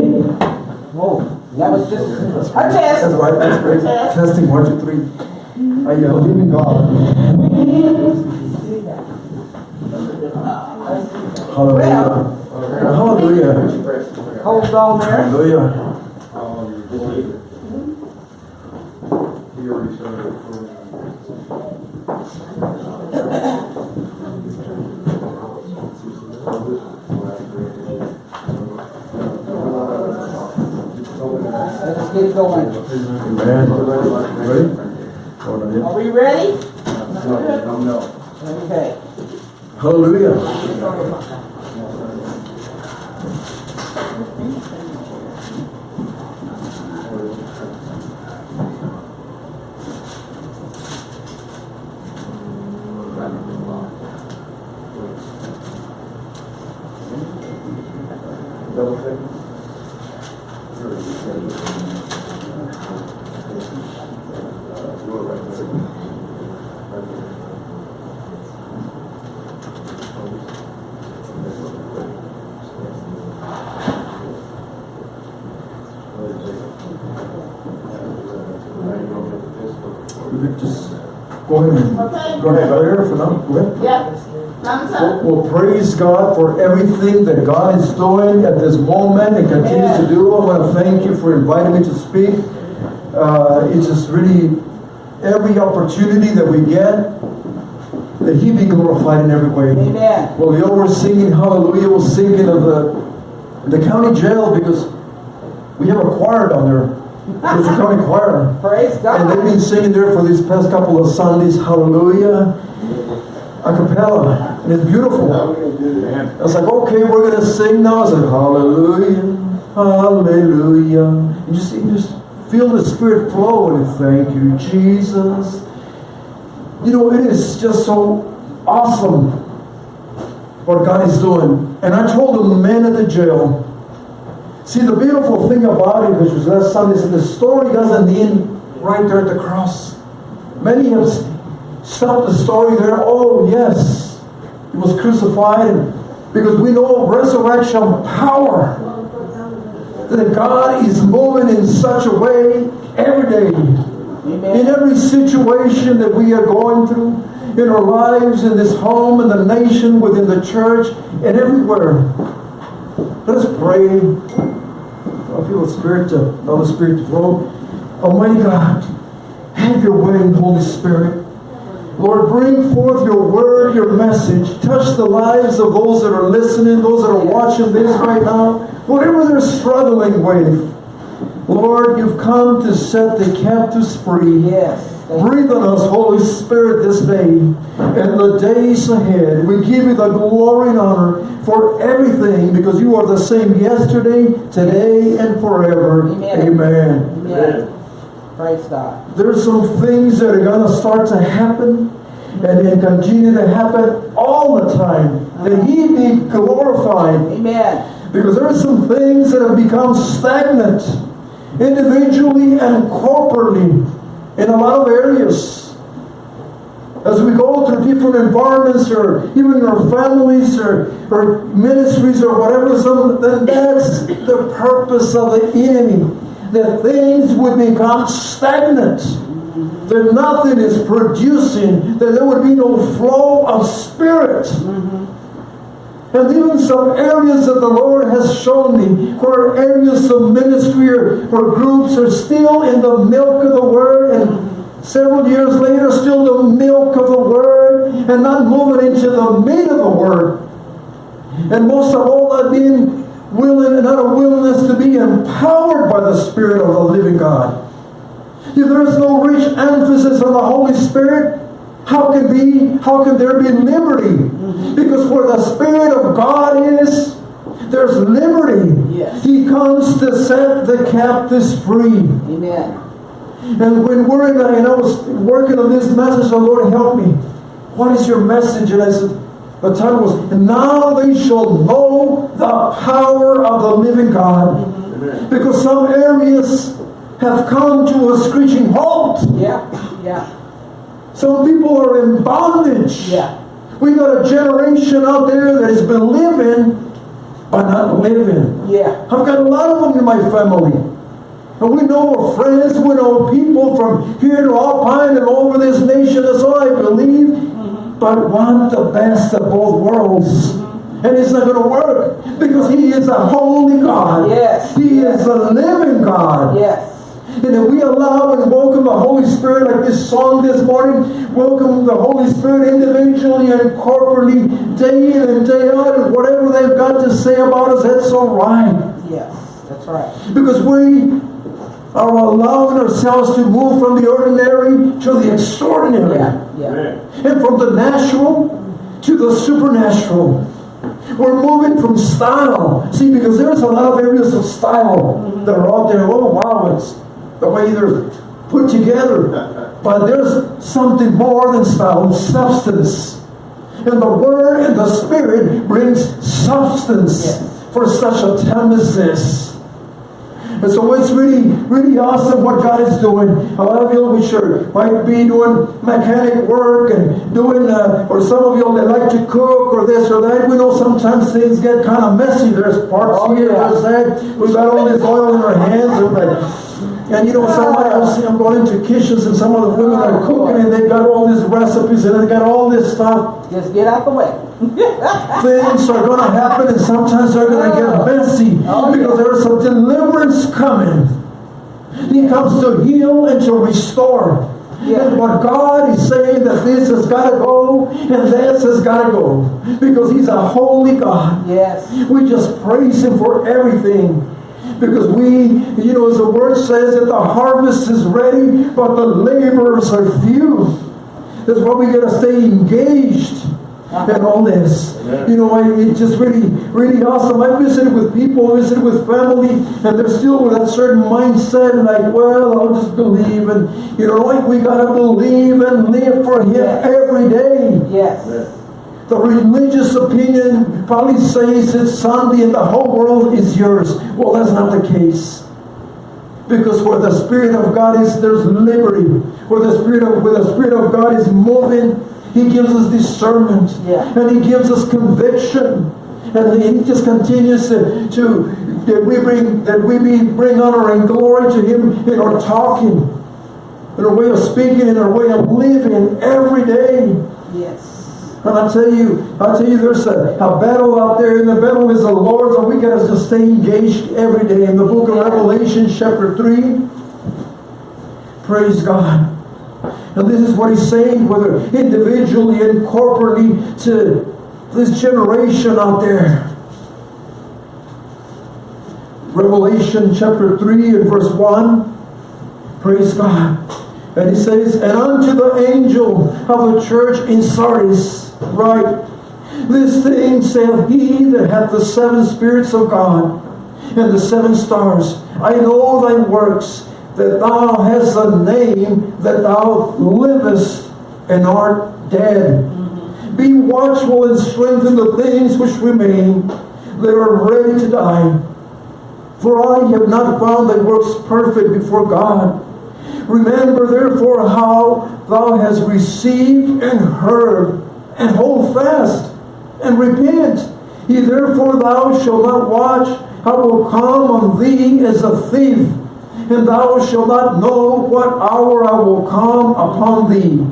three. Whoa, that was just a test. That's right, that's great. Test. Testing, one, two, three. I believe in God. Hallelujah. Hallelujah. Hold on there. Hallelujah. Get going. Amen. Ready? Hold on, yeah. Are we ready? Okay. Hallelujah. We could just go ahead Okay. go ahead, there for now, go ahead. Yeah. Well, well, praise God for everything that God is doing at this moment and continues to do. I want to thank you for inviting me to speak. Uh, it's just really every opportunity that we get, that He be glorified in every way. Amen. Well, the we're singing Hallelujah, we're singing of the, the county jail because we have a choir down there. There's a county choir. Praise God. And they've been singing there for these past couple of Sundays, Hallelujah, a cappella, and it's beautiful. I was like, okay, we're gonna sing now. I said, Hallelujah, Hallelujah. You just, you just feel the Spirit flow and thank you, Jesus. You know, it is just so awesome what God is doing. And I told the men at the jail, See, the beautiful thing about it, which was last Sunday, is that the story doesn't end right there at the cross. Many have stopped the story there. Oh, yes, he was crucified, because we know of resurrection power. That God is moving in such a way every day, in every situation that we are going through, in our lives, in this home, in the nation, within the church, and everywhere. Let us pray. I feel the Spirit, to, the Spirit to flow. Almighty God, have your way, Holy Spirit. Lord, bring forth your word, your message. Touch the lives of those that are listening, those that are watching this right now. Whatever they're struggling with. Lord, you've come to set the captives free. Yes. Breathe on us, Holy Spirit, this day and the days ahead. We give you the glory and honor for everything because you are the same yesterday, today, and forever. Amen. Amen. Amen. Praise God. There's some things that are going to start to happen and, and continue to happen all the time. That He be glorified. Amen. Because there are some things that have become stagnant individually and corporately in a lot of areas. As we go through different environments or even our families or, or ministries or whatever, some, then that's the purpose of the enemy. That things would become stagnant. That nothing is producing, that there would be no flow of spirit. Mm-hmm. And even some areas that the Lord has shown me, where areas of ministry or, or groups are still in the milk of the Word, and several years later, still the milk of the Word, and not moving into the meat of the Word. And most of all, not being willing, and a willingness to be empowered by the Spirit of the living God. If there is no rich emphasis on the Holy Spirit, how can be how can there be liberty? Because where the Spirit of God is, there's liberty. Yes. He comes to set the captives free. Amen. And when we're in, a, and I was working on this message, the Lord help me. What is your message? And I said, the title was, Now they shall know the power of the living God. Because some areas have come to a screeching halt. Yeah. Yeah. Some people are in bondage. Yeah. We got a generation out there that has been living by not living. Yeah. I've got a lot of them in my family. And we know of friends, we know people from here to Alpine and over this nation, that's all I believe, mm-hmm. but want the best of both worlds. Mm-hmm. And it's not going to work because He is a holy God. Yes. He is a living God. Yes. And if we allow and welcome the Holy Spirit, like this song this morning, welcome the Holy Spirit individually and corporately, day in and day out, and whatever they've got to say about us, that's all right. Yes. That's right. Because we are allowing ourselves to move from the ordinary to the extraordinary. Yeah. Yeah. And from the natural to the supernatural. We're moving from style. See, because there's a lot of areas of style that are out there. Oh, wow, it's the way they're put together. But there's something more than style, it's substance. And the Word and the Spirit brings substance Yes. for such a time as this. And so it's really, really awesome what God is doing. A lot of you, we sure might be doing mechanic work and doing, uh, or some of you that like to cook or this or that. We know sometimes things get kind of messy. There's parts Oh, here, yeah. there's that. We've got all this oil in our hands. And, like, and you know, somebody else, I'm going into kitchens and some of the women are cooking and they've got all these recipes and they've got all this stuff Just get out the way. things are going to happen and sometimes they're going to get oh. messy Oh, yeah. because there's some deliverance coming. He comes to heal and to restore. Yeah. And what God is saying that this has got to go and this has got to go because He's a holy God. Yes. We just praise Him for everything. Because we, you know, as the word says that the harvest is ready, but the laborers are few. That's why we gotta stay engaged in all this. You know, I- it's just really, really awesome. I visited with people, visited with family, and they're still with that certain mindset, like, well, I'll just believe, and you know, like we gotta believe and live for Him Yes. every day. Yes. The religious opinion probably says it's Sunday and the whole world is yours. Well, that's not the case. Because where the Spirit of God is, there's liberty. Where the Spirit of where the Spirit of God is moving, He gives us discernment. Yeah. And He gives us conviction. And He just continues to, to that we bring that we be, bring honor and glory to Him in our talking, in our way of speaking, in our way of living every day. Yes. And I tell you, I tell you, there's a, a battle out there, and the battle is the Lord's, and we gotta just stay engaged every day. In the book of Revelation, chapter 3, praise God. And this is what he's saying, whether individually and corporately to this generation out there. Revelation chapter 3 and verse 1. Praise God. And he says, And unto the angel of the church in Sardis, write, This thing saith he that hath the seven spirits of God and the seven stars. I know thy works, that thou hast a name, that thou livest and art dead. Mm-hmm. Be watchful and strengthen the things which remain that are ready to die. For I have not found thy works perfect before God. Remember therefore how thou hast received and heard, and hold fast, and repent. He therefore thou shalt not watch, I will come on thee as a thief, and thou shalt not know what hour I will come upon thee.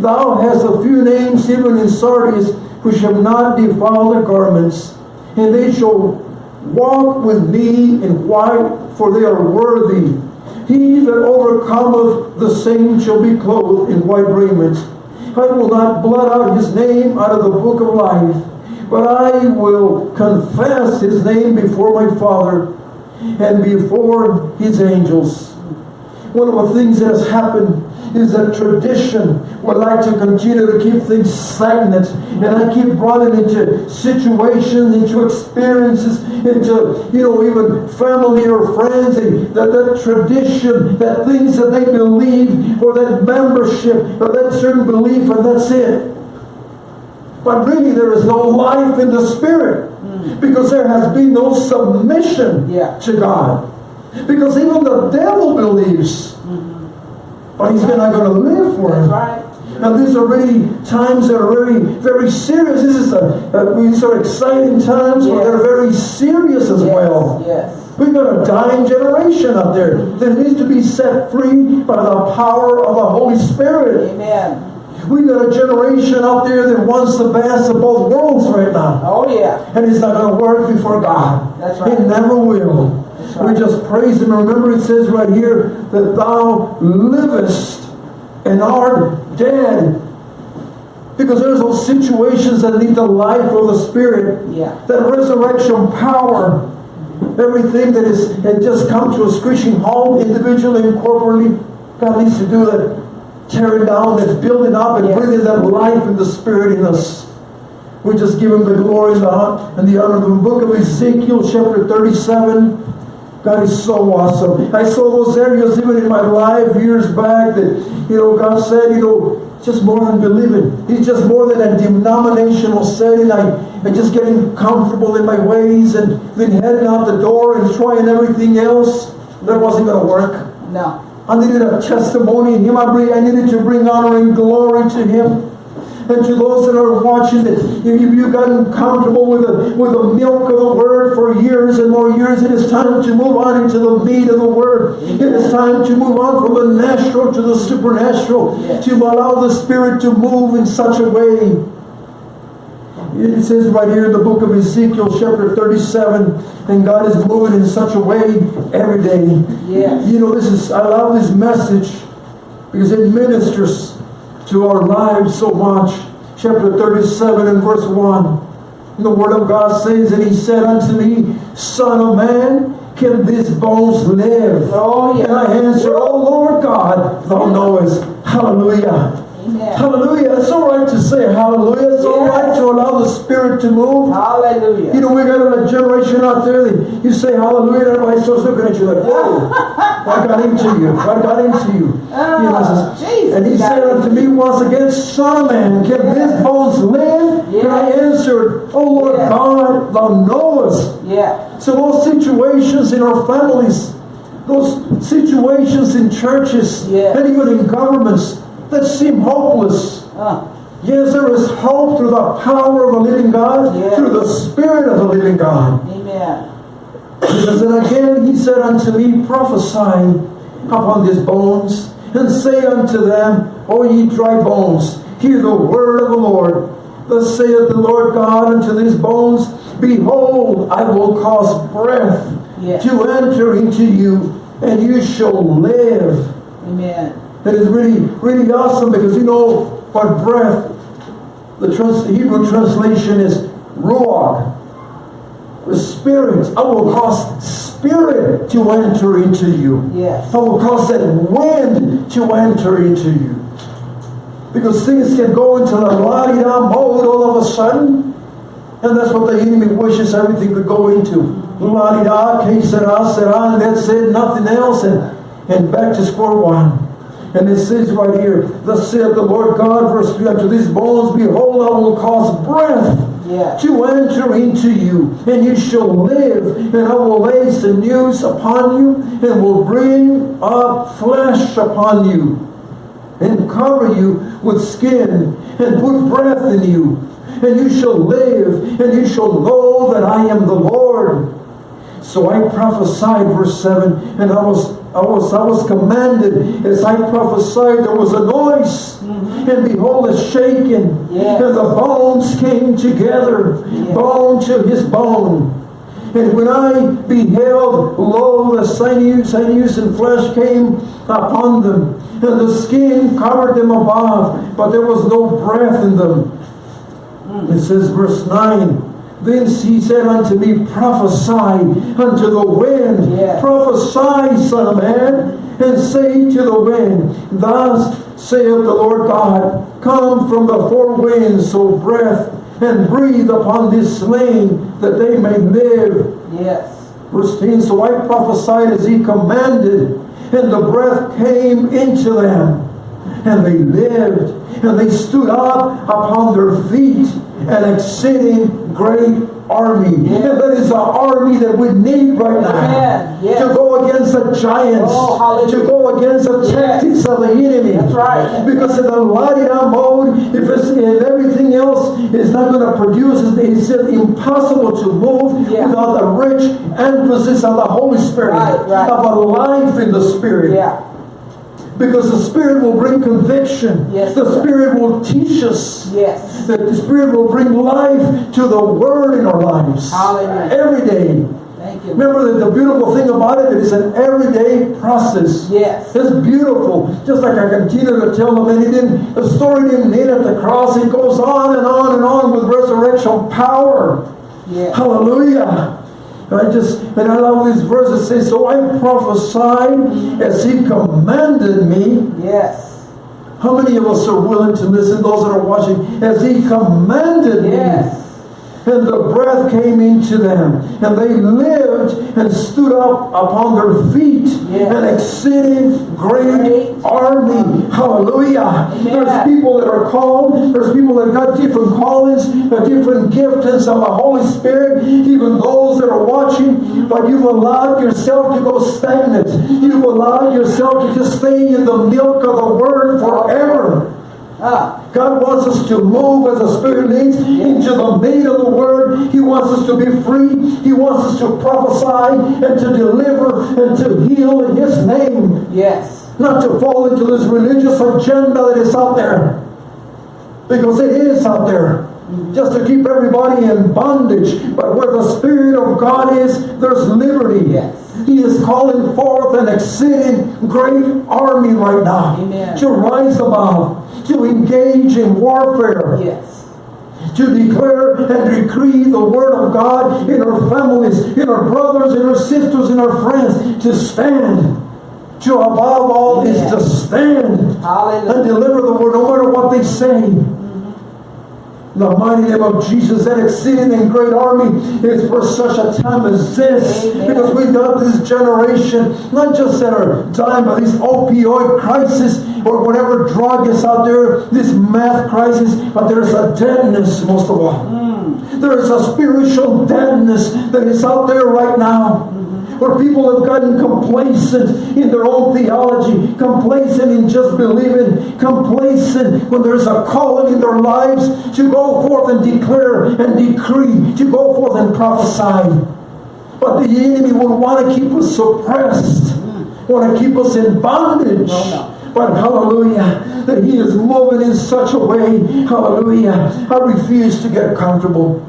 Thou hast a few names even in Sardis, which have not defiled their garments, and they shall walk with me in white, for they are worthy. He that overcometh the same shall be clothed in white raiment. I will not blot out his name out of the book of life, but I will confess his name before my Father and before his angels. One of the things that has happened is a tradition would like to continue to keep things stagnant. And I keep running into situations, into experiences, into, you know, even family or friends, and that, that tradition, that things that they believe, or that membership, or that certain belief, and that's it. But really, there is no life in the Spirit hmm. because there has been no submission Yeah. to God. Because even the devil believes, but he's not going to live for right. Now these are really times that are very, very serious. This is a, a these are exciting times, but they're very serious as Yes, well. Yes. We've got a dying generation out there that needs to be set free by the power of the Holy Spirit. Amen. We've got a generation out there that wants the best of both worlds right now. Oh, yeah. And it's not going to work before God. That's right. It never will. That's We just praise Him. Remember, it says right here that Thou livest and art dead. Because there's those situations that need the life of the Spirit, Yeah. that resurrection power, everything that is had just come to a screeching halt individually and corporately. God needs to do that tearing down, that building up and Yes. bringing that life and the Spirit in us. We just give him the glory and the, hon- and the honor. The book of Ezekiel, chapter 37. God is so awesome. I saw those areas even in my life years back that, you know, God said, you know, just more than believing. He's just more than a denominational setting. I, I'm just getting comfortable in my ways and then heading out the door and trying everything else. That wasn't going to work. No. I needed a testimony in Him. I, bring, I needed to bring honor and glory to Him. And to those that are watching, that if you've gotten comfortable with the, with the milk of the Word for years and more years, it is time to move on into the meat of the Word. It is time to move on from the natural to the supernatural, Yes. to allow the Spirit to move in such a way. It says right here in the book of Ezekiel, chapter 37, and God is moving in such a way every day. Yes. You know, this is I love this message because it ministers to our lives so much. Chapter 37 and verse 1. The word of God says, And he said unto me, Son of man, can these bones live? Oh, yeah. And I answered, Oh Lord God, thou knowest. Hallelujah. Amen. Hallelujah. It's all right to say hallelujah. It's all Yes. right to allow the Spirit to move. Hallelujah. You know, we got a generation out there that you say hallelujah, and everybody starts looking at you like, whoa, I got into you? I got into you? Ah, You know, Jesus and he said unto me once again, Son of man, can these bones live? And I Yes. answered, Oh Lord Yes. God, thou knowest. Yeah. So those situations in our families, those situations in churches, Yes. and even in governments that seem hopeless. Uh, Yes, there is hope through the power of the living God, Yes. through the Spirit of the living God. amen. Because then again he said unto me, Prophesy upon these bones, and say unto them, O ye dry bones, hear the word of the Lord. Thus saith the Lord God unto these bones, Behold, I will cause breath Yes. to enter into you, and you shall live. Amen. That is really, really awesome because you know what breath, the, trans, the Hebrew translation is ruach, the spirit. I will cause spirit to enter into you. Yes. I will cause that wind to enter into you. Because things can go into the la-di-da mode all of a sudden. And that's what the enemy wishes everything could go into. La-di-da, que sera, sera, and that's it, nothing else, and, and back to square one. And it says right here, Thus saith the Lord God, verse 3, Unto these bones, behold, I will cause breath to enter into you, and you shall live, and I will lay sinews upon you, and will bring up flesh upon you, and cover you with skin, and put breath in you, and you shall live, and you shall know that I am the Lord. So I prophesied, verse 7, and I was I was I was commanded as I prophesied, there was a noise, and behold, a shaking, and the bones came together, bone to his bone. And when I beheld, lo, the sinews, sinews and flesh came upon them, and the skin covered them above, but there was no breath in them. Hmm. It says, verse 9, Then he said unto me, Prophesy unto the wind, prophesy, son of man, and say to the wind, Thus saith the Lord God, Come from the four winds, so breath, and breathe upon this slain, that they may live. Yes. Verse 10, So I prophesied as he commanded, and the breath came into them, and they lived, and they stood up upon their feet, an exceeding great army. Yeah. And that is the army that we need right now. Amen. Yes. To go against the giants, Oh, to go against the tactics of the enemy. That's right. Because in the la-di-da mode, if, it's, if everything else is not going to produce, it's impossible to move Yeah. without the rich emphasis of the Holy Spirit, Right, right. of a life in the Spirit. Yeah. Because the Spirit will bring conviction. Yes, the. Spirit will teach us. Yes. That the Spirit will bring life to the Word in our lives. Hallelujah. Every day. Thank you. Remember that the beautiful thing about it, it is an everyday process. Yes. It's beautiful. Just like I continue to tell them, and didn't, the story didn't end at the cross. It goes on and on and on with resurrection power. Yes. Hallelujah. And I just, and I love these verses says, So I prophesied as he commanded me. Yes. How many of us are willing to listen, those that are watching, as he commanded me? And the breath came into them, and they lived and stood up upon their feet, Yes. an exceeding great, Great army. Hallelujah. Amen. There's people that are called, there's people that got different callings, different giftings of the Holy Spirit, even those that are watching, but you've allowed yourself to go stagnant. You've allowed yourself to just stay in the milk of the Word forever. Ah. God wants us to move as the Spirit leads into the meat of the Word. He wants us to be free. He wants us to prophesy and to deliver and to heal in His name. Yes. Not to fall into this religious agenda that is out there. Because it is out there. Just to keep everybody in bondage. But where the Spirit of God is, there's liberty. Yes. He is calling forth an exceeding great army right now Amen. to rise above, to engage in warfare, Yes. to declare and decree the word of God in our families, in our brothers, in our sisters, in our friends, to stand. To above all is to stand and deliver the word no matter what they say. In the mighty name of Jesus, that exceeding and great army is for such a time as this. Amen. Because we got this generation, not just that are dying by this opioid crisis or whatever drug is out there, this meth crisis, but there's a deadness most of all. Mm. There is a spiritual deadness that is out there right now. Where people have gotten complacent in their own theology, complacent in just believing, complacent when there's a calling in their lives to go forth and declare and decree, to go forth and prophesy. But the enemy would want to keep us suppressed, want to keep us in bondage. But hallelujah, that he is moving in such a way, hallelujah. I refuse to get comfortable.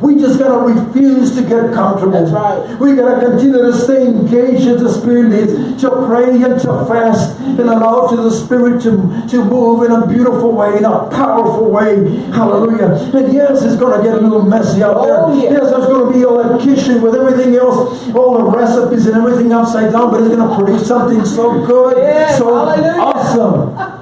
We just gotta refuse to get comfortable. That's right. We gotta continue to stay engaged as the Spirit leads, to pray and to fast and allow to the Spirit to, to move in a beautiful way, in a powerful way. Hallelujah. And yes, it's gonna get a little messy out there. Oh, yeah. Yes, there's gonna be all that kitchen with everything else, all the recipes and everything upside down, but it's gonna produce something so good, so hallelujah. awesome.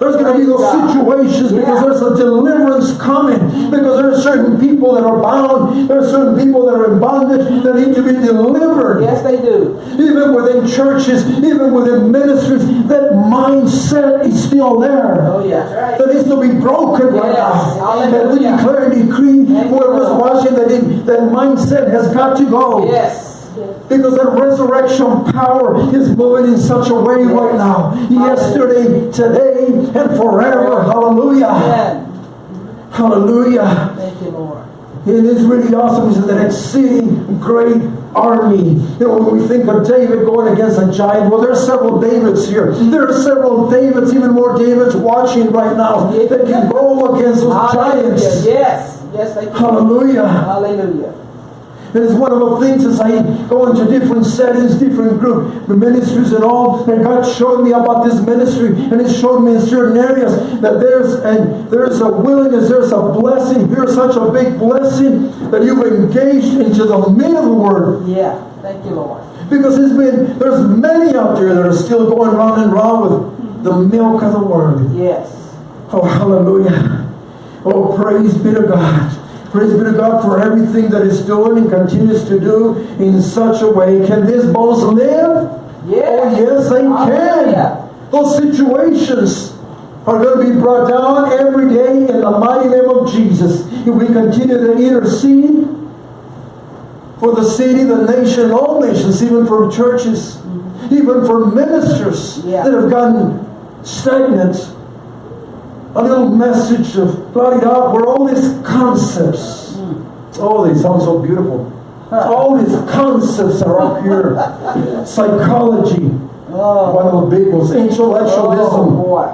There's going to be those situations because there's a deliverance coming. Because there are certain people that are bound. There are certain people that are in bondage that need to be delivered. Yes, they do. Even within churches, even within ministries, that mindset is still there. Oh, yeah. That's right. That needs to be broken right Yes. now. And we declare and decree, whoever's watching, that, it, that mindset has got to go. Yes. Because that resurrection power is moving in such a way right now. Yesterday, today, and forever. Hallelujah. Amen. Hallelujah. Thank you, Lord. It is really awesome. It's an exceeding great army. You know, when we think of David going against a giant, well, there are several Davids here. There are several Davids, even more Davids watching right now that can go against those giants. Yes. Yes. Hallelujah. Hallelujah. And it's one of the things as I go into different settings, different group ministries and all, and God showed me about this ministry, and He showed me in certain areas that there's and there's a willingness, there's a blessing, here's such a big blessing that you've engaged into the meat of the word. Yeah. Thank you, Lord. Because there's been there's many out there that are still going round and round with the milk of the word. Yes. Oh, hallelujah. Oh, praise be to God. Praise be to God for everything that is doing and continues to do in such a way. Can these bones live? Yes. Oh, yes, they can. Those situations are going to be brought down every day in the mighty name of Jesus. If we continue to intercede, for the city, the nation, all nations, even for churches, even for ministers Yeah. that have gotten stagnant. A little message of Claridad where all these concepts, hmm. oh, they sound so beautiful. All these concepts are up here. Psychology, Oh, one of the big ones, oh intellectualism, boy.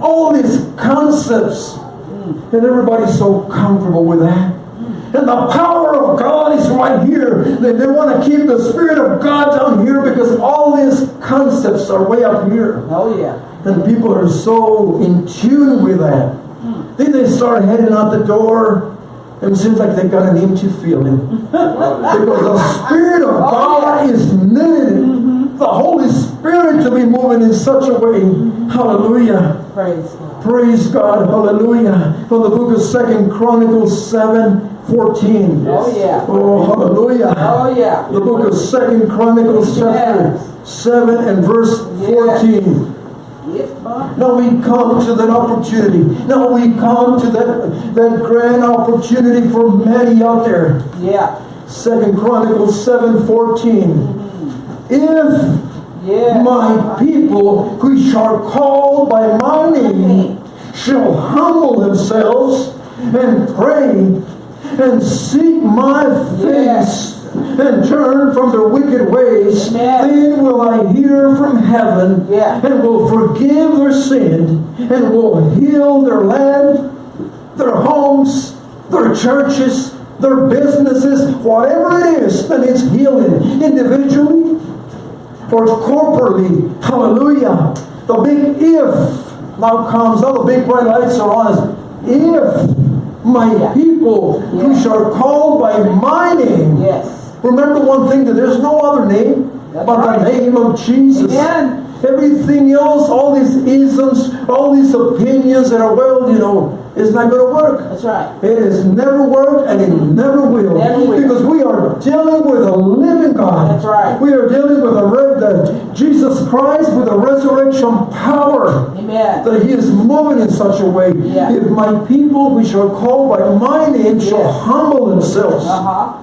all these concepts. Hmm. And everybody's so comfortable with that. Hmm. And the power of God is right here. They, they want to keep the Spirit of God down here because all these concepts are way up here. Oh yeah. And people are so in tune with that. Then they start heading out the door. And it seems like they've got an empty feeling. because the Spirit of God is needed. Mm-hmm. The Holy Spirit to be moving in such a way. Mm-hmm. Hallelujah. Praise God. Praise God. Hallelujah. From the book of Second Chronicles 7, 14. Oh, yeah. Oh, hallelujah. Oh, yeah. The book of Second Chronicles chapter yes. 7 and verse yes. 14. No, we come to that opportunity. No, we come to that, that grand opportunity for many out there. Yeah. Second Chronicles 7 14. If yeah. my people which are called by my name shall humble themselves and pray and seek my face. Yeah and turn from their wicked ways, Amen. then will I hear from heaven Yeah. and will forgive their sin and will heal their land, their homes, their churches, their businesses, whatever it is that is healing individually or corporately. Hallelujah. The big if now comes, all the big bright lights are on us. If my Yeah. people, which Yeah. are called by my name, Yes. Remember one thing that there's no other name That's but right. the name of Jesus. Amen. Everything else, all these isms, all these opinions that are, well, you know, it's not going to work. That's right. It has never worked and it never will. Never will. Because we are dealing with a living God. That's right. We are dealing with a the Jesus Christ with a resurrection power Amen. that He is moving in such a way. Yeah. If my people, which are called by my name, shall humble themselves Uh huh.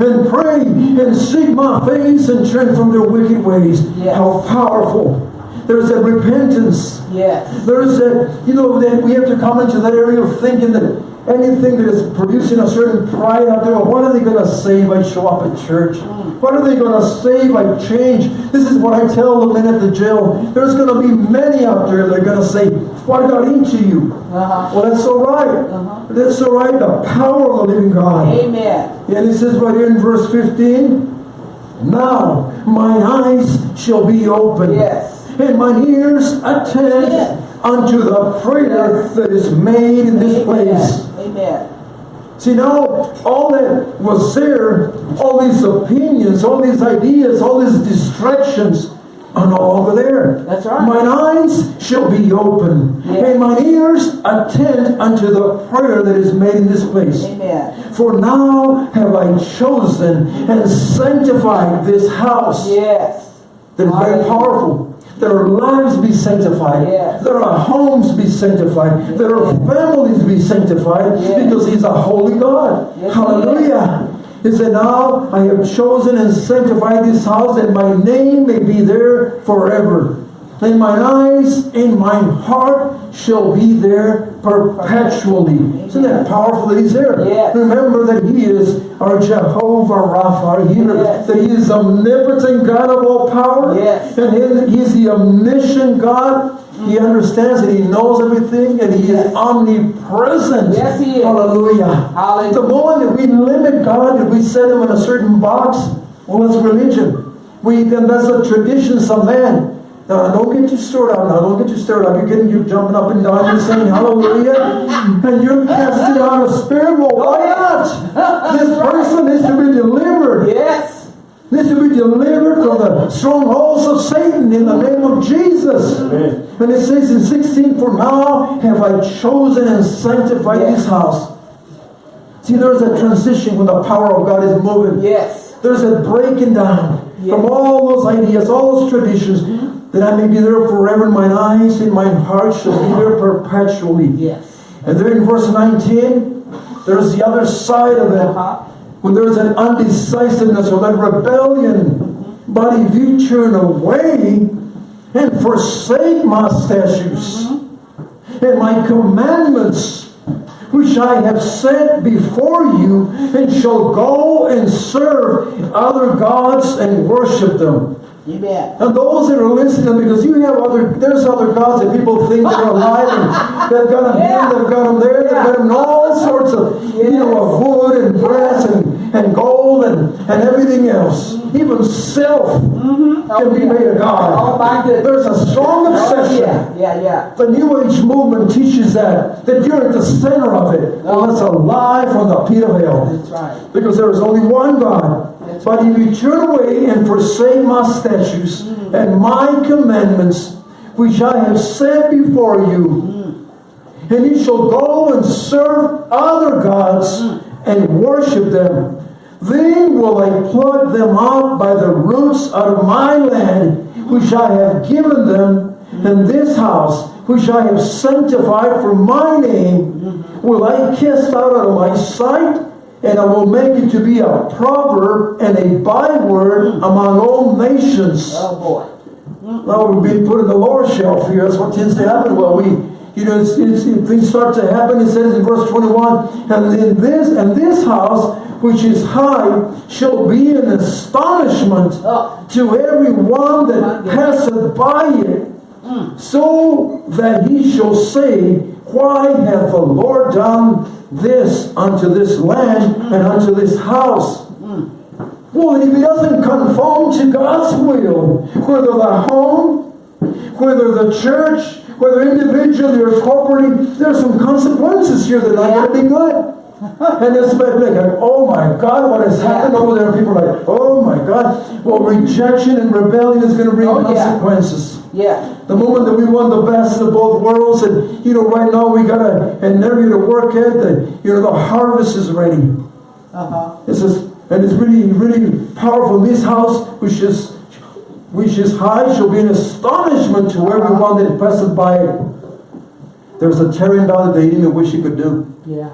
And pray and seek my face and turn from their wicked ways. Yes. How powerful. There's a repentance. Yes. There is that, you know, that we have to come into that area of thinking that anything that is producing a certain pride out there, well, what are they going to say if I show up at church? What are they going to say if I change? This is what I tell the men at the jail. There's going to be many out there that are going to say, what got into you? Uh huh. Well, that's all right. Uh-huh. That's all right. The power of the living God. Amen. And it says right here in verse 15, Now mine eyes shall be open, Yes. and mine ears attend unto the prayer that is made in this place. Amen. See now, all that was there, all these opinions, all these ideas, all these distractions are no longer there. That's right. Mine eyes shall be open, Yeah. and mine ears attend unto the prayer that is made in this place. Amen. For now have I chosen and sanctified this house. Yes. That is very powerful. That our lives be sanctified. Yes. That our homes be sanctified. That our families be sanctified. Yes. Because He's a holy God. Yes, Hallelujah. He said, Now I have chosen and sanctified this house, and my name may be there forever. And mine eyes and mine heart shall be there perpetually. Isn't that powerful that He's there? Yes. Remember that He is our Jehovah Rapha, our healer. Yes. That He is omnipotent God of all power. Yes. And he- is the omniscient God. He understands and He knows everything and He Yes. is omnipresent. Yes, He is. Hallelujah. Hallelujah. The moment that we limit God, that we set Him in a certain box, well, that's religion. We then that's a traditions of man. Now, don't get you stirred up now. Don't get you stirred up. You're getting, you're jumping up and down. You're saying hallelujah. And you're casting out a spirit. Well, why not? This person needs to be delivered. Yes. Needs to be delivered from the strongholds of Satan in the name of Jesus. And it says in 16, For now have I chosen and sanctified Yes. this house. See, there's a transition when the power of God is moving. Yes. There's a breaking down Yes. from all those ideas, all those traditions, that I may be there forever, and mine eyes and mine heart shall be there perpetually. Yes. And there in verse 19, there's the other side of it. Uh huh. when there's an undecisiveness or that rebellion, but if you turn away and forsake my statutes and my commandments, which I have set before you, and shall go and serve other gods and worship them. Amen. And those that are listening, because you have other, there's other gods that people think they're alive and they've got them Yeah. here, they've got them there, they've got them all sorts of, you know, of wood and brass and, and gold and, and everything else. Even self mm-hmm. can be oh, made a Oh god. goodness. There's a strong Oh, obsession. yeah, yeah, yeah. The New Age movement teaches that, that you're at the center of it. Oh. Well, that's a lie from the pit of hell. That's right. Because there is only one God. That's But if you turn away and forsake my statutes mm. and my commandments, which I have set before you, mm. and you shall go and serve other gods mm. and worship them, then will I pluck them up by the roots out of my land, which I have given them, and this house, which I have sanctified for my name, will I cast out of my sight, and I will make it to be a proverb and a byword among all nations. Oh boy. Now we're being put in the lower shelf here. That's what tends to happen. Well, we, you know, it's, it's, things start to happen. It says in verse 21, and in this and this house, which is high, shall be an astonishment Oh. to every one that passeth by it, hmm. so that he shall say, Why hath the Lord done this unto this land hmm. and unto this house? Hmm. Well, if he doesn't conform to God's will, whether the home, whether the church, whether individually or corporately, there's some consequences here that are not going to be good. And it's like, like, oh my God, what has happened over there? People are like, oh my God. Well, rejection and rebellion is going to bring Oh, consequences. Yeah. The moment that we won the best of both worlds, and you know, right now we got a, an area to work at, the, you know, the harvest is ready. Uh-huh. This is, and it's really, really powerful. This house, which is, which is high, shall be an astonishment to everyone that passes by it. There's a tearing down that they didn't even wish he could do. Yeah.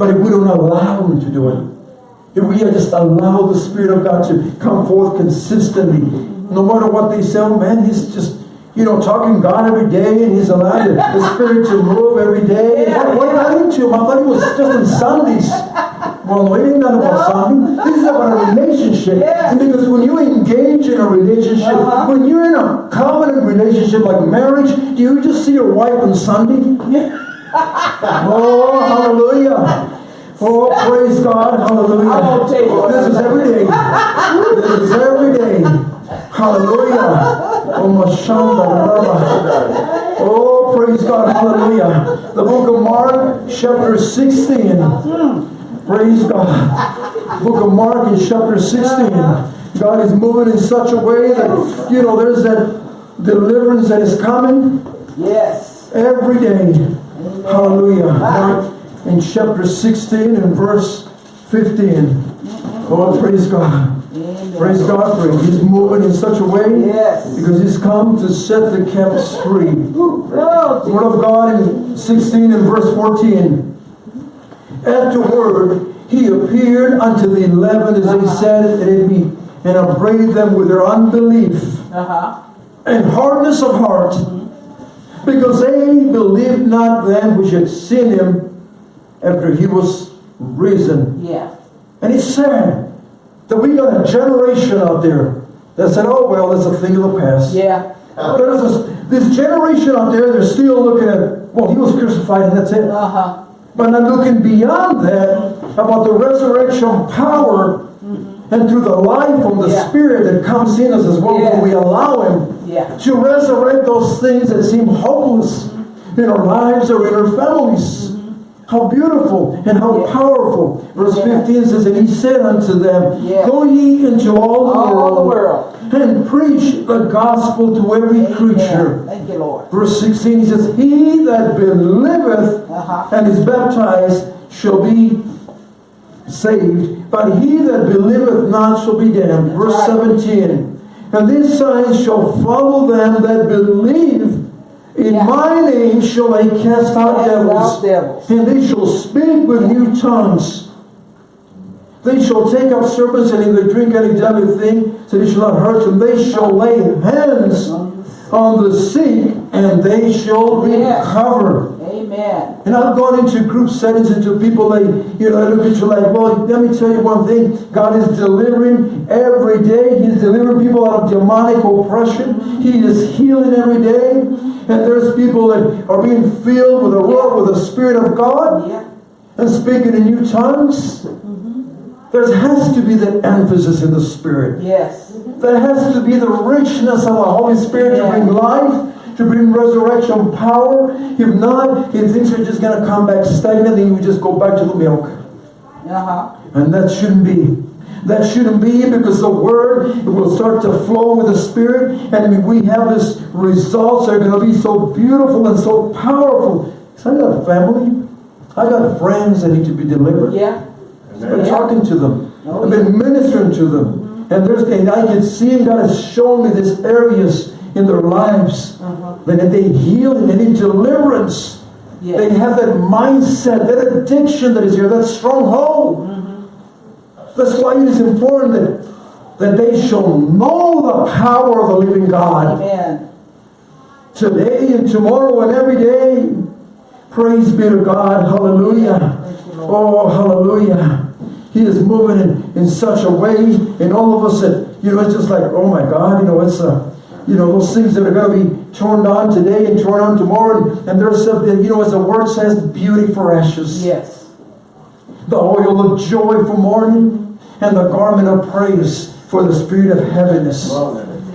But if we don't allow him to do it, if we just allow the Spirit of God to come forth consistently, no matter what they say, oh man, he's just, you know, talking God every day and he's allowed the, the Spirit to move every day. Yeah, what, what yeah. got into him? I thought he was just on Sundays. Well, no, it ain't not about Sunday. This is about a relationship. Because when you engage in a relationship, Uh-huh. when you're in a covenant relationship like marriage, do you just see your wife on Sunday? Yeah. Oh, hallelujah. Oh, praise God. Hallelujah. I'm tell you. This is every day. This is every day. Hallelujah. Oh, Mashanda. Oh, praise God. Hallelujah. The book of Mark, chapter 16. Praise God. Book of Mark in chapter 16. God is moving in such a way that, you know, there's that deliverance that is coming Yes. every day. Hallelujah. Mark in chapter 16 and verse 15. Oh, praise God. Amen. Praise God for it. He's moving in such a way Yes. because he's come to set the captives free. The Word of God in 16 and verse 14. Afterward, he appeared unto the eleven as they sat at meat and upbraided them with their unbelief Uh-huh. and hardness of heart, because they believed not them which had seen him after he was risen. Yeah. And it's sad that we got a generation out there that said, oh, well, that's a thing of the past. Yeah. There's this, this generation out there, they're still looking at, well, he was crucified and that's it. Uh-huh. But I'm looking beyond that about the resurrection power and through the life from the Yeah. Spirit that comes in us as well when we allow Him Yeah. to resurrect those things that seem hopeless in our lives or in our families. How beautiful and how Yeah. powerful. Verse Yeah. 15 says, And he said unto them, Yeah. Go ye into all the All world, the world. and preach the gospel to every creature. Thank you, Lord. Verse 16 he says, He that believeth Uh-huh. and is baptized shall be saved, but he that believeth not shall be damned. Verse right. 17. And these signs shall follow them that believe. In Yeah. my name shall they cast out devils, devils. and they shall speak with new tongues. They shall take up serpents and if they drink any deadly thing, so they shall not hurt them. They shall lay hands on the sick and they shall Yes. recover. Amen. And I've gone into group settings, into people like, you know, I look at you like, well, let me tell you one thing. God is delivering every day. He's delivering people out of demonic oppression. He is healing every day. And there's people that are being filled with the Lord, with the Spirit of God Yeah. and speaking in new tongues. There has to be that emphasis in the Spirit. Yes. There has to be the richness of the Holy Spirit to bring life, to bring resurrection power. If not, if things are just going to come back stagnant, then you just go back to the milk. Uh-huh. And that shouldn't be. That shouldn't be because the Word will start to flow with the Spirit, and we have this results that are going to be so beautiful and so powerful. So I got a family, I got friends that need to be delivered. Yeah. I've been Yeah. talking to them. Oh, I've been ministering to them. And there's and I can see God has shown me these areas in their lives Uh-huh. that they heal and they need deliverance. Yes. They have that mindset, that addiction that is here, that stronghold. That's why it is important that, they shall know the power of the living God Amen. today and tomorrow and every day. Praise be to God. Hallelujah. You, Oh, hallelujah. He is moving in, in such a way And all of us that, you know, it's just like, oh my God, you know, it's, uh, you know, those things that are going to be torn down today and torn down tomorrow. And, and there's something, you know, as the word says, beauty for ashes. Yes. The oil of joy for mourning and the garment of praise for the spirit of heaviness.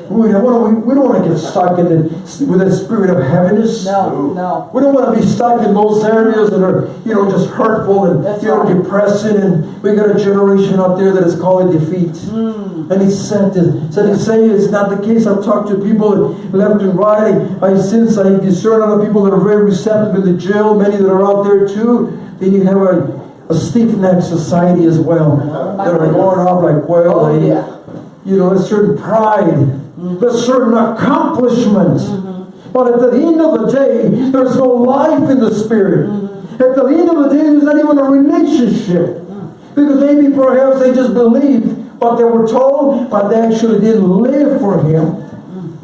We don't, want to, we don't want to get stuck in the, with that spirit of heaviness. No, no. We don't want to be stuck in those areas that are, you know, just hurtful and That's you know, right. depressing. And we got a generation out there that is calling defeat. Hmm. And he said to, said to say it's not the case. I've talked to people left and right. I, I sense, I discern other people that are very receptive in the jail, many that are out there too. Then you have a, a stiff-necked society as well. that are going off like, well, Oh, yeah. you know, a certain pride, mm-hmm. a certain accomplishment. Mm-hmm. But at the end of the day, there's no life in the spirit. Mm-hmm. At the end of the day, there's not even a relationship. Because maybe perhaps they just believed what they were told, but they actually didn't live for Him. Mm.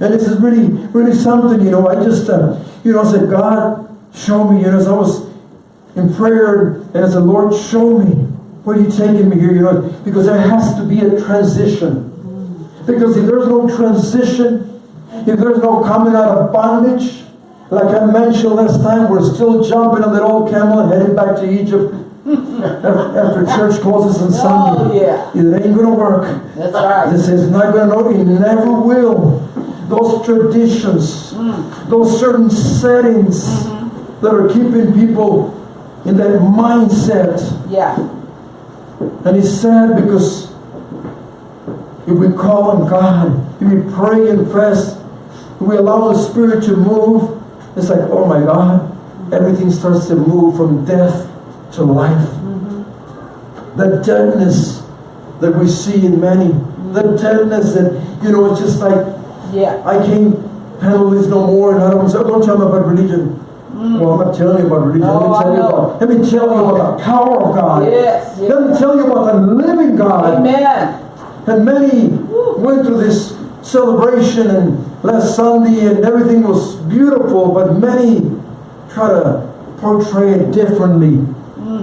And this is really, really something, you know. I just, uh, you know, said, God, show me, you know, as I was in prayer, and as the Lord, show me where you're taking me here, you know, because there has to be a transition. Because if there's no transition, if there's no coming out of bondage, like I mentioned last time, we're still jumping on that old camel and heading back to Egypt after church closes on oh, Sunday. Oh, yeah. It ain't gonna work. That's right. This is not going to work. It never will. Those traditions, mm. those certain settings mm-hmm. that are keeping people in that mindset. Yeah. And it's sad because if we call on God, if we pray and fast, if we allow the Spirit to move, it's like, oh my God, everything starts to move from death to life. Mm-hmm. The deadness that we see in many, mm-hmm. the deadness that, you know, it's just like, Yeah. I can't handle this no more. And I don't say, oh, don't tell me about religion. Well, I'm not telling you about religion. No, let, me tell you about, let me tell you about the power of God. Yes. yes. Let me tell you about the living God. Amen. And many went through this celebration and last Sunday and everything was beautiful, but many try to portray it differently.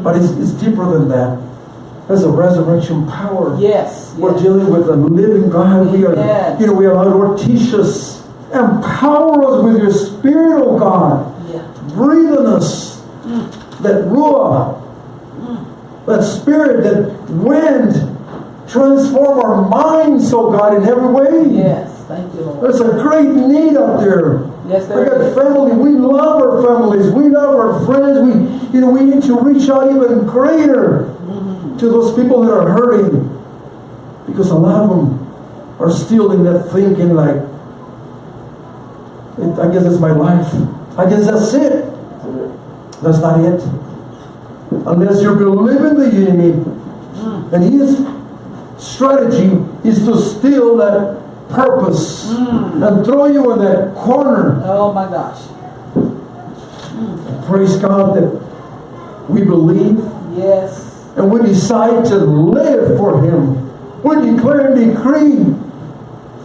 But it's, it's deeper than that. There's a resurrection power. Yes. We're dealing with a living God. We are, you know, we allow Lord teach us, empower us with your Spirit, oh God. Breathe on us that ruah, that spirit, that wind, transform our minds, oh God, in every way. Yes. Thank you, Lord. There's a great need out there. Yes, there We got is. family. We love our families. We love our friends. We, you know, we need to reach out even greater to those people that are hurting, because a lot of them are still in that thinking like, I guess it's my life. I guess that's it. That's not it. Unless you believe in the enemy, hmm. and his strategy is to steal that purpose hmm. and throw you in that corner. Oh my gosh. Praise God that we believe Yes. and we decide to live for Him, we declare and decree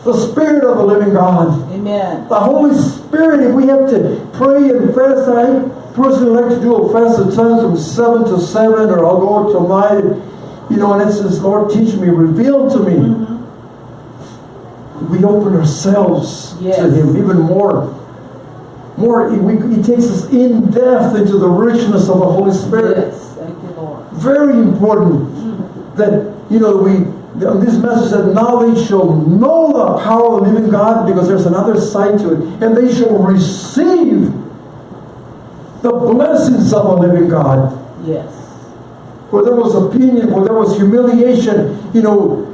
the Spirit of the living God. Amen. The Holy Spirit, if we have to pray and fast, I personally like to do a fast at times from 7 to 7, or I'll go till 9. You know, and it says, Lord, teach me, reveal to me. Mm-hmm. We open ourselves Yes. to Him even more. More, he, we, he takes us in depth into the richness of the Holy Spirit Yes. Thank you, Lord. very important mm-hmm. that you know we this message that now they shall know the power of the living God because there's another side to it and they shall receive the blessings of the living God Yes. where there was opinion where there was humiliation you know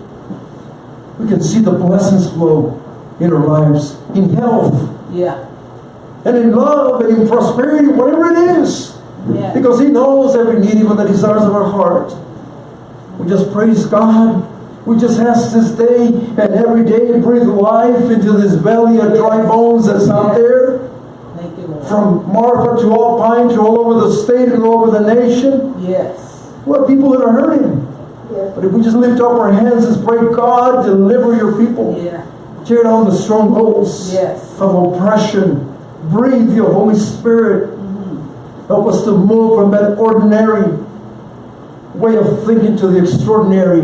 we can see the blessings flow in our lives in health Yeah. and in love and in prosperity whatever it is Yeah. because He knows every need, even the desires of our heart. We just praise God. We just ask to stay and every day breathe life into this valley of dry bones that's out there. You, From Marfa to Alpine to all over the state and all over the nation. Yes. What people that are hurting. But if we just lift up our hands and pray, God, deliver your people. Yeah. Tear down the strongholds Yes. of oppression. Breathe your Holy Spirit. Help us to move from that ordinary way of thinking to the extraordinary,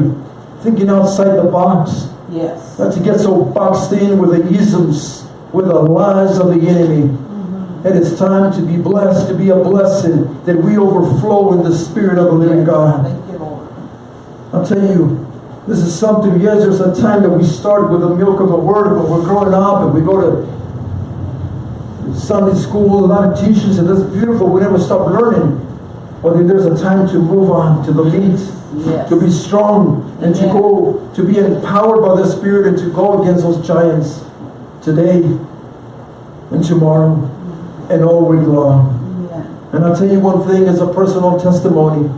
thinking outside the box. Yes. Not to get so boxed in with the isms, with the lies of the enemy. Mm -hmm. And it's time to be blessed, to be a blessing, that we overflow in the Spirit of the living God. Thank you, Lord. I'll tell you, this is something, yes, there's a time that we start with the milk of the Word, but we're growing up and we go to Sunday school, a lot of teachers, and that's beautiful. We never stop learning. But then there's a time to move on to the meat, Yes. to be strong, and to go, to be empowered by the Spirit and to go against those giants today and tomorrow and all week long. Amen. And I'll tell you one thing as a personal testimony.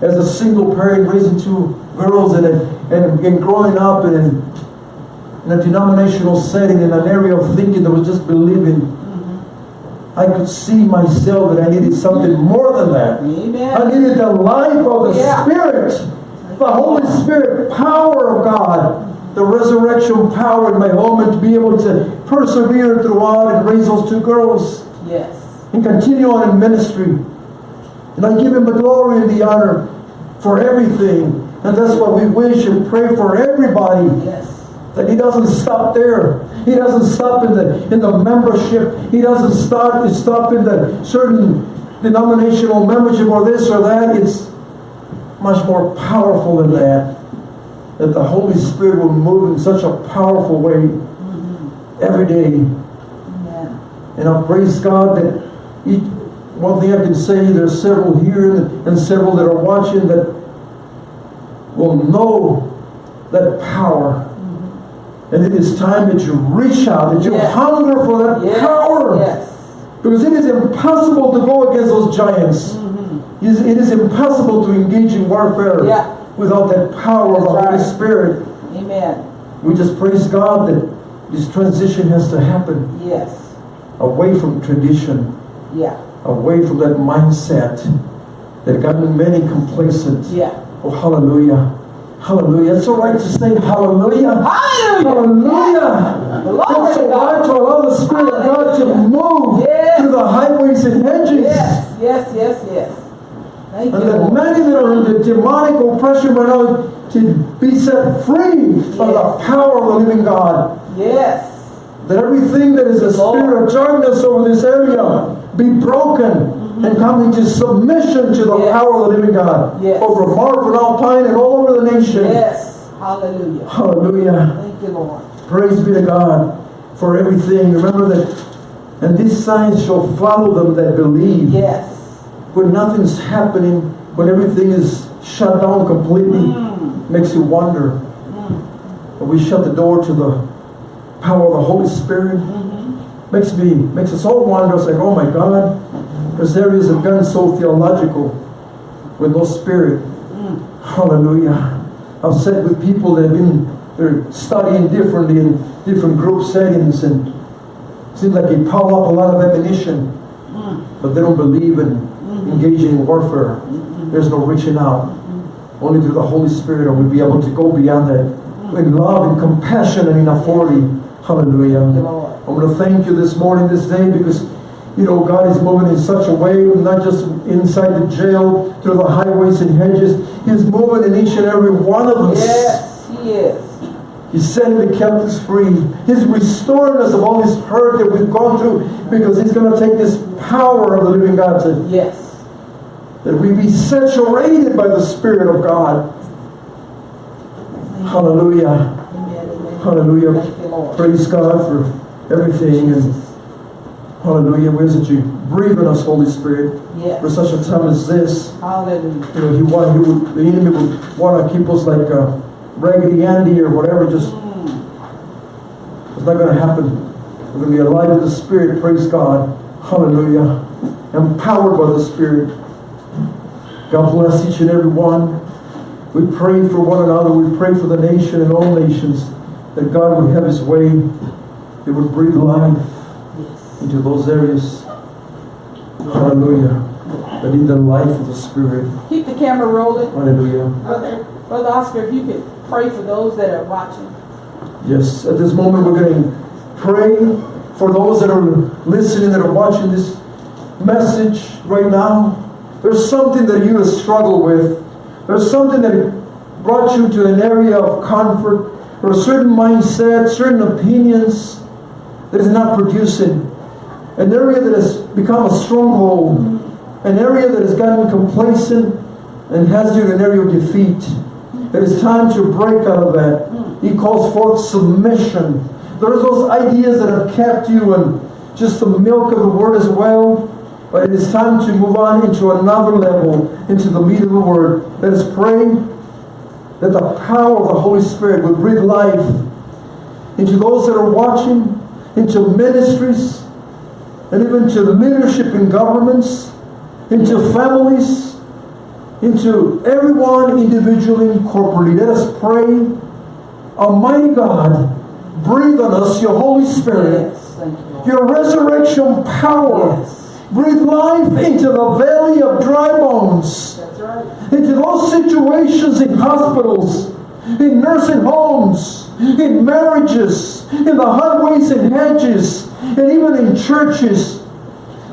As a single parent raising two girls and, and, and growing up in, in a denominational setting, in an area of thinking that was just believing, I could see myself that I needed something more than that. I needed the life of the Yeah. Spirit, the Holy Spirit, power of God, the resurrection power in my home, and to be able to persevere throughout and raise those two girls Yes. and continue on in ministry. And I give him the glory and the honor for everything. And that's what we wish and pray for everybody. Yes. That he doesn't stop there. He doesn't stop in the in the membership. He doesn't stop stop in the certain denominational membership or this or that. It's much more powerful than that. That the Holy Spirit will move in such a powerful way every day. Amen. And I praise God that each, one thing I can say, there's several here and several that are watching that will know that power. And it is time that you reach out, that you Yes. hunger for that Yes. power. Yes. Because it is impossible to go against those giants. Mm-hmm. It is- It is impossible to engage in warfare Yeah. without that power of the That's Holy. Spirit. Amen. We just praise God that this transition has to happen Yes. away from tradition. Yeah. away from that mindset that got many complacent. Yeah. Oh, hallelujah. Hallelujah. It's all right to say hallelujah. Hallelujah. Hallelujah. Glory It's all right to allow the Spirit of God to move Yes. through the highways and hedges. Yes. Yes. Yes. Yes. Thank And you, that Lord. many that are under demonic oppression right now to be set free by the power of the living God. Yes. That everything that is a Lord. spirit of darkness over this area be broken and come into submission to the Yes. power of the living God. Yes. Over Marfa, Alpine, and all over the nation. Yes. Hallelujah. Hallelujah. Thank you, Lord. Praise be to God for everything. Remember that, and these signs shall follow them that believe. Yes. When nothing's happening, when everything is shut down completely, mm. makes you wonder. Mm. But we shut the door to the power of the Holy Spirit. Mm-hmm. Makes me, makes us all wonder. It's like, oh my God, because there is a gun so theological with no spirit. Hallelujah. I've sat with people that have been they're studying differently in different group settings and it seems like they pile up a lot of ammunition, but they don't believe in engaging in warfare. There's no reaching out. Only through the Holy Spirit are we be able to go beyond that in love and compassion and in authority. Hallelujah. Thank you, Lord. I'm going to thank you this morning, this day, because, you know, God is moving in such a way, not just inside the jail, through the highways and hedges. He's moving in each and every one of us. Yes, He is. He's setting the captives free. He's restoring us of all this hurt that we've gone through because He's going to take this power of the living God to Yes. that we be saturated by the Spirit of God. Hallelujah. Amen. Amen. Hallelujah. Thank you, Lord. Praise God for everything and hallelujah. We ask that you breathe on us, Holy Spirit, for such a time as this. Hallelujah. You know, he want, he would, the enemy would want to keep us like uh, Raggedy Andy or whatever. Just Mm. it's not going to happen. We're going to be alive in the Spirit. Praise God. Hallelujah. Empowered by the Spirit. God bless each and every one. We pray for one another. We pray for the nation and all nations that God would have His way. It would breathe life Yes. Into those areas. Hallelujah. That need the life of the Spirit. Keep the camera rolling. Hallelujah. Brother, Brother Oscar, if you could pray for those that are watching. Yes, at this moment we're going to pray for those that are listening, that are watching this message right now. There's something that you have struggled with. There's something that brought you to an area of comfort or a certain mindset, certain opinions that is not producing. An area that has become a stronghold. An area that has gotten complacent and has you in an area of defeat. It is time to break out of that. He calls forth submission. There's those ideas that have kept you and just the milk of the word as well. But it is time to move on into another level, into the meat of the word. Let us pray that the power of the Holy Spirit would breathe life into those that are watching, into ministries, and even to leadership in governments, into families, into everyone individually and corporately. Let us pray. Almighty God, breathe on us your Holy Spirit, Yes. Thank you, your resurrection power. Yes. Breathe life into the valley of dry bones, That's right. into those situations in hospitals, in nursing homes, in marriages, in the highways and hedges, and even in churches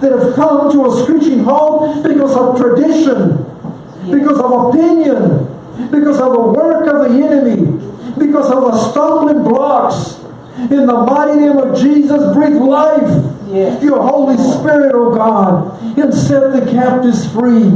that have come to a screeching halt because of tradition, because of opinion, because of the work of the enemy, because of the stumbling blocks. In the mighty name of Jesus, breathe life. Yes. Your Holy Spirit, oh God, and set the captives free.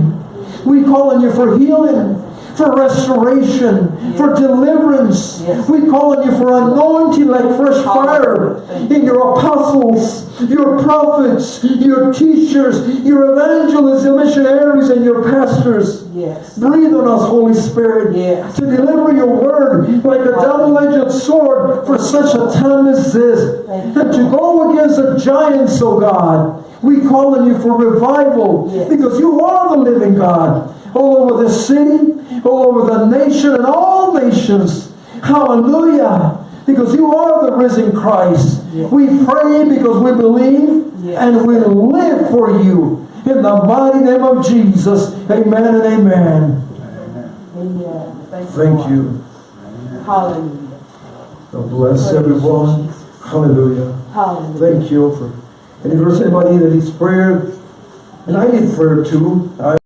We call on you for healing, for restoration, for deliverance. Yes. We call on you for anointing like fresh fire in your apostles, your prophets, your teachers, your evangelists, your missionaries, and your pastors. Yes. Breathe on us, Holy Spirit, Yes. to deliver your word like a double-edged sword for such a time as this. And to go against the giants, oh God. We call on you for revival Yes. because you are the living God. All over this city, all over the nation, and all nations. Hallelujah. Because you are the risen Christ. Yes. We pray because we believe Yes. and we live for you. In the mighty name of Jesus. Amen and amen. Amen. Thank you. Thank you. Hallelujah. God bless Praise everyone. Jesus. Hallelujah. Hallelujah. Thank you for. And if there's anybody that needs prayer, and I need prayer too. I